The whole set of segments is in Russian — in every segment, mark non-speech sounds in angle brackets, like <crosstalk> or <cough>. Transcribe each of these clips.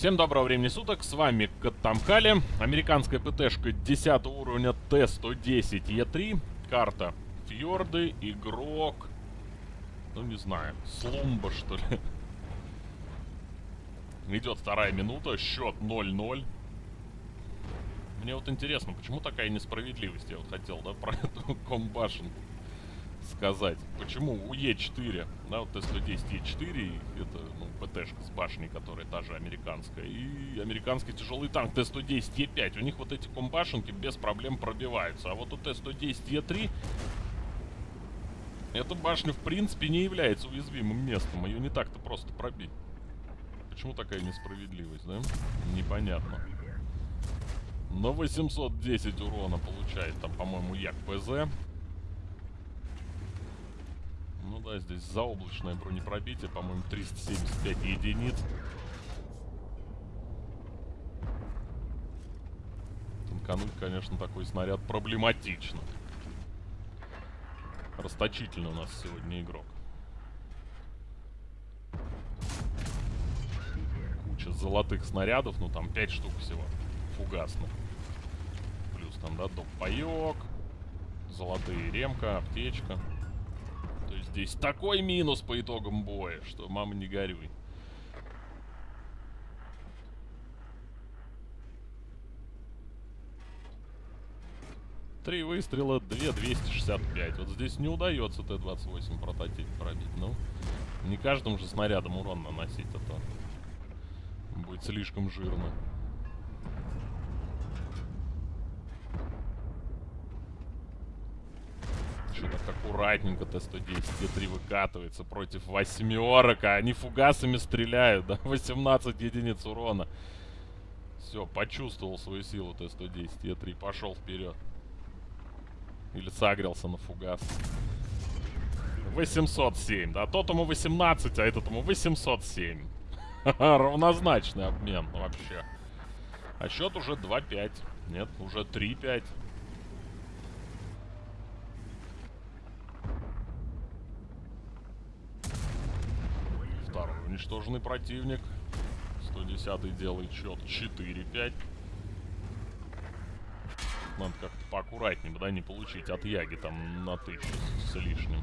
Всем доброго времени суток, с вами Каттамкали. Американская ПТшка 10 уровня Т-110Е3. Карта Фьорды, игрок... Ну, не знаю, Слумба, что ли. Идет вторая минута, счет 0-0. Мне вот интересно, почему такая несправедливость? Я вот хотел, да, про эту комбашенку сказать. Почему у Е4, да, вот Т-110 Е4, это, ну, ПТшка с башней, которая та же американская, и американский тяжелый танк Т-110 Е5, у них вот эти комбашенки без проблем пробиваются. А вот у Т-110 Е3 эта башня, в принципе, не является уязвимым местом. Ее не так-то просто пробить. Почему такая несправедливость, да? Непонятно. Но 810 урона получает там, по-моему, Як ПЗ. Ну да, здесь заоблачное бронепробитие, по-моему, 375 единиц. Танкануть, конечно, такой снаряд проблематично. Расточительный у нас сегодня игрок. Куча золотых снарядов, ну там 5 штук всего фугасных. Плюс там, да, доп-паёк, золотые ремка, аптечка. Здесь такой минус по итогам боя, что мама не горюй. Три выстрела, 2 265. Вот здесь не удается Т-28 прототип пробить. Ну, не каждым же снарядом урон наносить, а то будет слишком жирно. Так аккуратненько Т-110 Т-3 выкатывается против восьмерок, а они фугасами стреляют, да, 18 единиц урона. Все, почувствовал свою силу Т-110 Т-3, пошел вперед. Или сагрился на фугас. 807, да, тот ему 18, а этот ему 807. <laughs> Равнозначный обмен вообще. А счет уже 2-5. Нет, уже 3-5. Второй уничтоженный противник. 110 делает счет 4-5 надо как-то поаккуратнее, да, не получить от Яги там на тысячу с, лишним.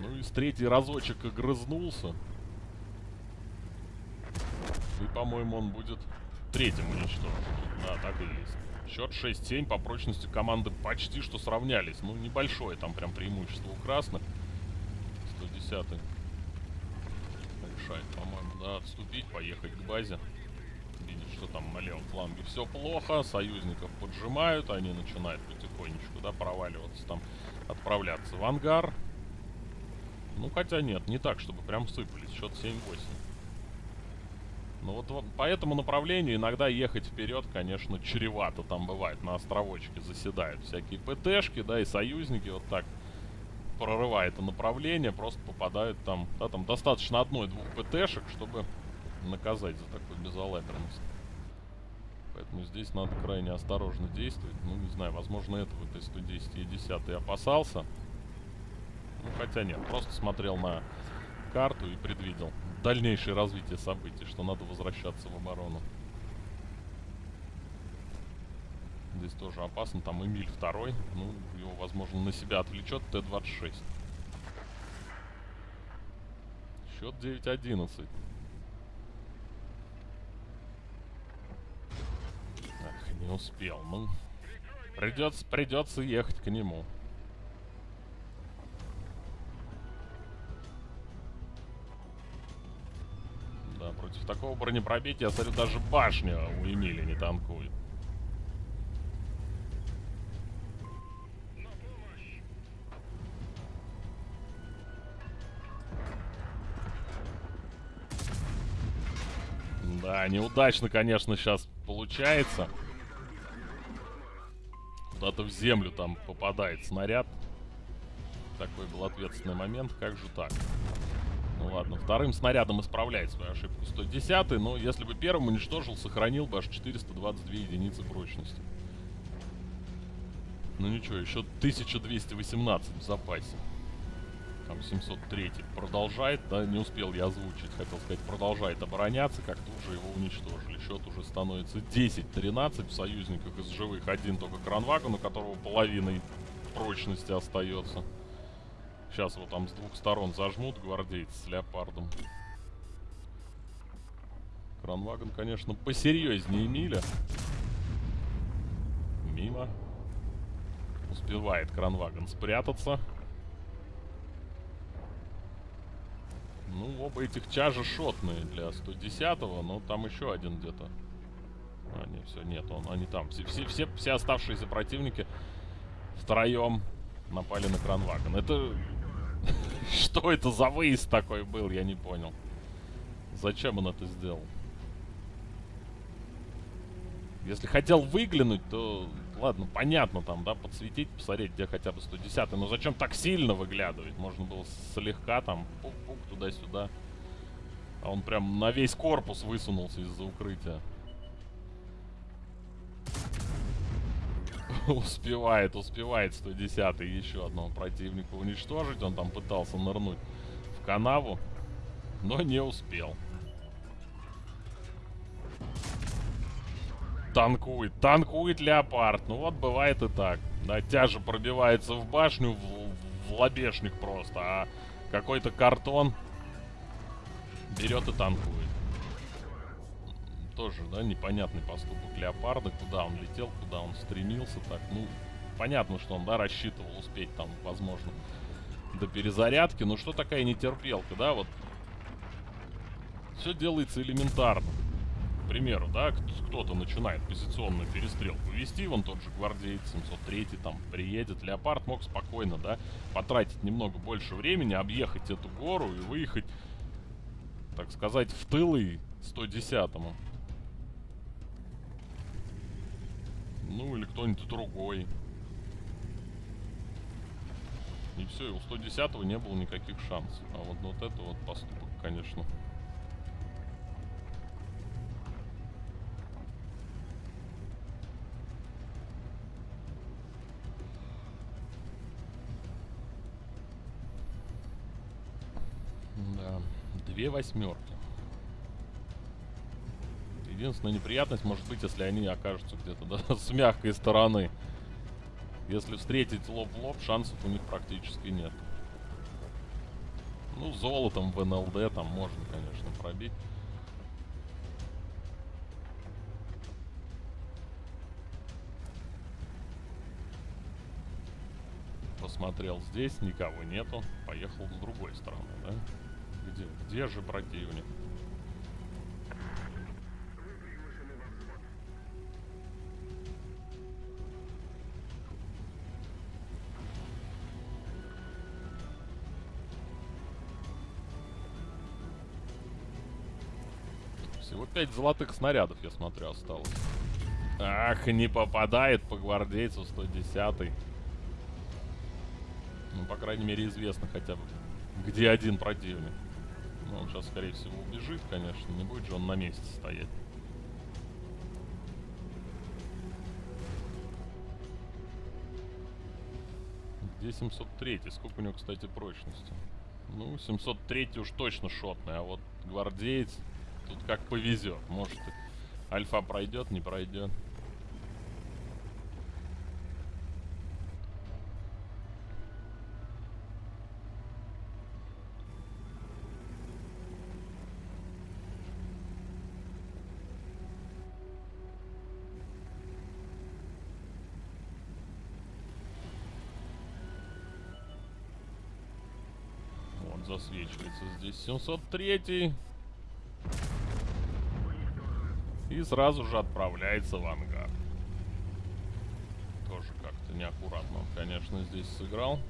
Ну и с третий разочек огрызнулся. И, по-моему, он будет третьим уничтожен. Да, так и есть. Счет 6-7 по прочности команды почти что сравнялись. Ну, небольшое там прям преимущество у красных. 110 решает, по-моему, да, отступить, поехать к базе что там на левом фланге все плохо, союзников поджимают, они начинают потихонечку, да, проваливаться там, отправляться в ангар. Ну, хотя нет, не так, чтобы прям сыпались, счет 7-8. Ну вот, вот по этому направлению иногда ехать вперед, конечно, чревато там бывает. На островочке заседают всякие ПТшки, да, и союзники вот так прорывая это направление, просто попадают там, да, там достаточно одной-двух ПТшек, чтобы наказать за такую безалаберность. Поэтому здесь надо крайне осторожно действовать. Ну, не знаю, возможно, этого Т-110 и 10 опасался. Ну, хотя нет, просто смотрел на карту и предвидел дальнейшее развитие событий, что надо возвращаться в оборону. Здесь тоже опасно. Там Эмиль второй. Ну, его, возможно, на себя отвлечет Т-26. Счет 9-11. Не успел. Ну, придется, придется ехать к нему. Да, против такого бронепробития, я смотрю, даже башня у Эмили не танкует. Да, неудачно, конечно, сейчас получается куда-то в землю там попадает снаряд. Такой был ответственный момент, как же так? Ну ладно, вторым снарядом исправляет свою ошибку 110 но если бы первым уничтожил, сохранил бы аж 422 единицы прочности. Ну ничего, еще 1218 в запасе. Там 703 продолжает, да, не успел я озвучить, хотел сказать, продолжает обороняться, как тут же его уничтожили. Счет уже становится 10-13 в союзниках из живых. Один только Кранвагон, у которого половиной прочности остается. Сейчас его там с двух сторон зажмут гвардейцы с леопардом. Кранвагон, конечно, посерьезнее Миля. Мимо. Успевает Кранвагон спрятаться. Ну, оба этих чажа шотные для 110-го, но там еще один где-то. А, нет, все, нет, он, они там. Все, все, все, все оставшиеся противники втроем напали на Кранвагон. Это... <laughs> Что это за выезд такой был, я не понял. Зачем он это сделал? Если хотел выглянуть, то ладно, понятно там, да, подсветить, посмотреть, где хотя бы 110 Но зачем так сильно выглядывать? Можно было слегка там, пук-пук, туда-сюда. А он прям на весь корпус высунулся из-за укрытия. <laughs> успевает, успевает 110 еще одного противника уничтожить. Он там пытался нырнуть в канаву, но не успел. Танкует. Танкует Леопард. Ну вот бывает и так. Да, тяжа пробивается в башню, в, в лобешник просто. А какой-то картон берет и танкует. Тоже, да, непонятный поступок Леопарда. Куда он летел, куда он стремился. Так, ну, понятно, что он, да, рассчитывал успеть там, возможно, до перезарядки. Но что такая нетерпелка, да, вот. Все делается элементарно примеру, да, кто-то начинает позиционную перестрелку вести, вон тот же гвардейц 703 там приедет, Леопард мог спокойно, да, потратить немного больше времени, объехать эту гору и выехать, так сказать, в тылы 110-му. Ну, или кто-нибудь другой. И все, и у 110-го не было никаких шансов. А вот, вот это вот поступок, конечно, Две восьмерки. Единственная неприятность может быть, если они окажутся где-то да, <laughs> с мягкой стороны. Если встретить лоб в лоб, шансов у них практически нет. Ну, золотом в НЛД там можно, конечно, пробить. Посмотрел здесь, никого нету. Поехал с другой стороны, да? Где, где же противник? Всего 5 золотых снарядов, я смотрю, осталось. Ах, не попадает по гвардейцу 110 -й. Ну, по крайней мере, известно хотя бы, где один противник. Ну, он сейчас, скорее всего, убежит, конечно. Не будет же он на месте стоять. Где 703? Сколько у него, кстати, прочности? Ну, 703 уж точно шотный, а вот гвардеец тут как повезет. Может, альфа пройдет, не пройдет. Засвечивается здесь 703 и сразу же отправляется в ангар. Тоже как-то неаккуратно он, конечно, здесь сыграл.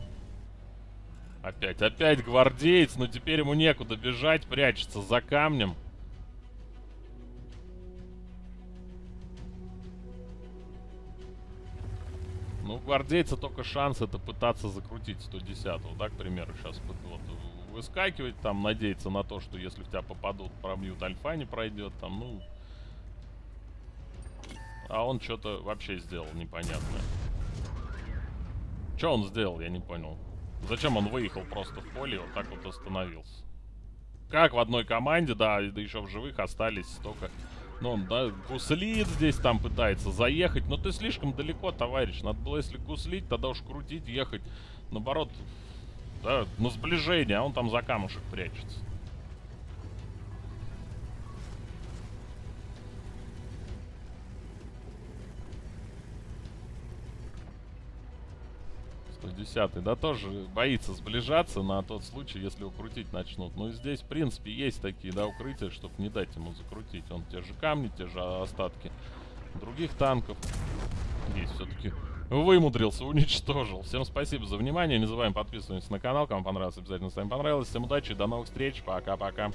Опять, опять гвардеец, но теперь ему некуда бежать, прячется за камнем. Ну, гвардейца только шанс это пытаться закрутить 110-го, да, к примеру, сейчас вот, выскакивать, там, надеяться на то, что если в тебя попадут, пробьют, альфа не пройдет, там, ну... А он что-то вообще сделал непонятное. Что он сделал, я не понял. Зачем он выехал просто в поле и вот так вот остановился? Как в одной команде, да, да еще в живых остались столько... Ну, он, да, гуслит здесь там пытается заехать. Но ты слишком далеко, товарищ. Надо было, если гуслить, тогда уж крутить, ехать. Наоборот, да, на сближение, а он там за камушек прячется. 110 да, тоже боится сближаться на тот случай, если укрутить начнут. Ну и здесь, в принципе, есть такие, да, укрытия, чтобы не дать ему закрутить. Он те же камни, те же остатки других танков. Есть все-таки вымудрился, уничтожил. Всем спасибо за внимание. Не забываем подписываться на канал. Кому понравилось, обязательно с вами понравилось. Всем удачи, до новых встреч. Пока-пока.